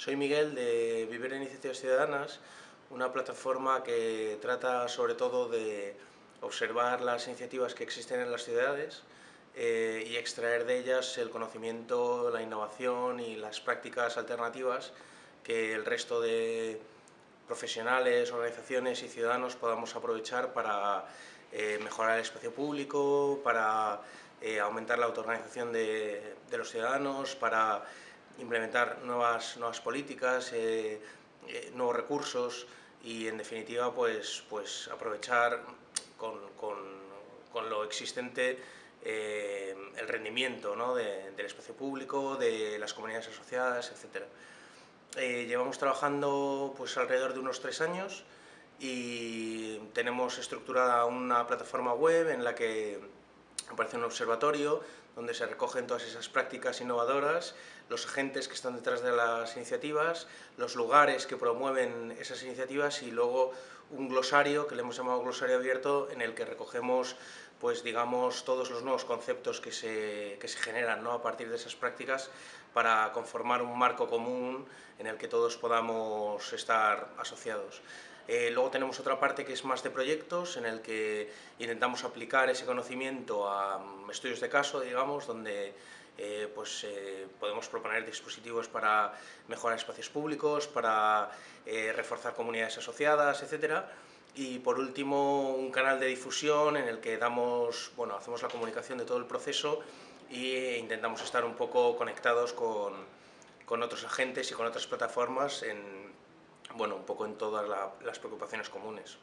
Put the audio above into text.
Soy Miguel de Vivir Iniciativas Ciudadanas, una plataforma que trata sobre todo de observar las iniciativas que existen en las ciudades eh, y extraer de ellas el conocimiento, la innovación y las prácticas alternativas que el resto de profesionales, organizaciones y ciudadanos podamos aprovechar para eh, mejorar el espacio público, para eh, aumentar la autoorganización de los ciudadanos, para implementar nuevas, nuevas políticas, eh, eh, nuevos recursos y en definitiva pues, pues aprovechar con, con, con lo existente eh, el rendimiento ¿no? de, del espacio público, de las comunidades asociadas, etc. Llevamos trabajando pues, alrededor de unos tres años y tenemos estructurada una plataforma web en la que aparece un observatorio donde se recogen todas esas prácticas innovadoras, los agentes que están detrás de las iniciativas, los lugares que promueven esas iniciativas y luego un glosario que le hemos llamado glosario abierto en el que recogemos pues digamos todos los nuevos conceptos que se, que se generan ¿no? a partir de esas prácticas para conformar un marco común en el que todos podamos estar asociados. Eh, luego tenemos otra parte que es más de proyectos, en el que intentamos aplicar ese conocimiento a um, estudios de caso, digamos, donde eh, pues, eh, podemos proponer dispositivos para mejorar espacios públicos, para eh, reforzar comunidades asociadas, etc. Y por último, un canal de difusión en el que damos, bueno, hacemos la comunicación de todo el proceso e intentamos estar un poco conectados con, con otros agentes y con otras plataformas en, bueno, un poco en todas la, las preocupaciones comunes.